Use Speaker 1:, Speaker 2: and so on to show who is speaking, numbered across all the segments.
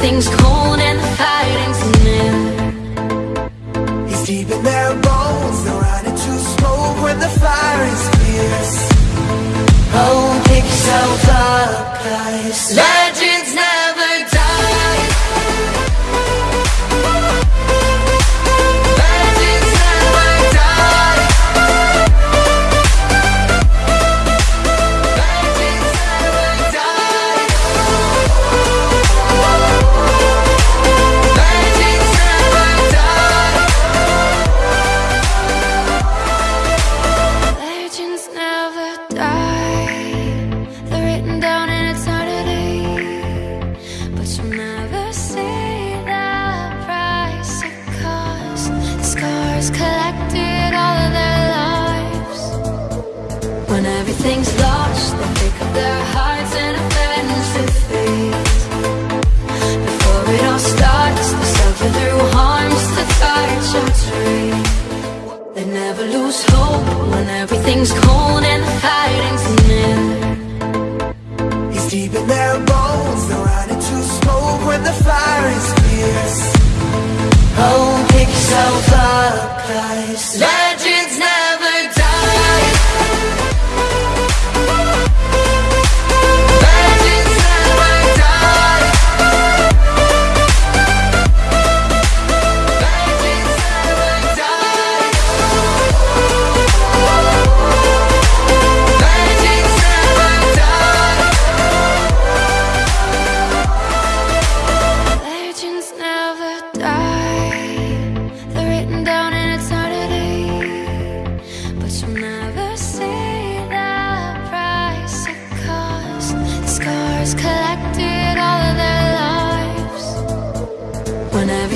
Speaker 1: Things cold and the fighting's new
Speaker 2: He's deep in their bones
Speaker 1: They're running to
Speaker 2: smoke when the fire is fierce. Oh, pick yourself up, guys.
Speaker 1: Legend collectors.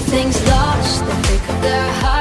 Speaker 1: Things lost, they pick up their
Speaker 2: heart.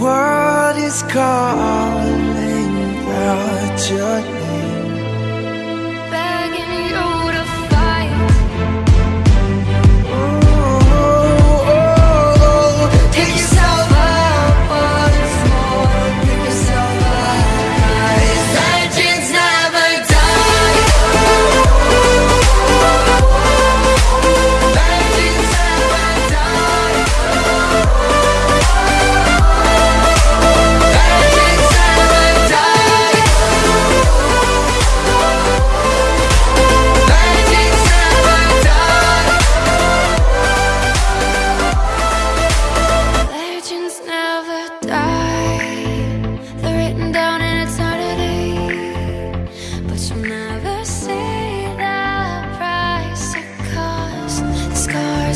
Speaker 2: world is calling out your name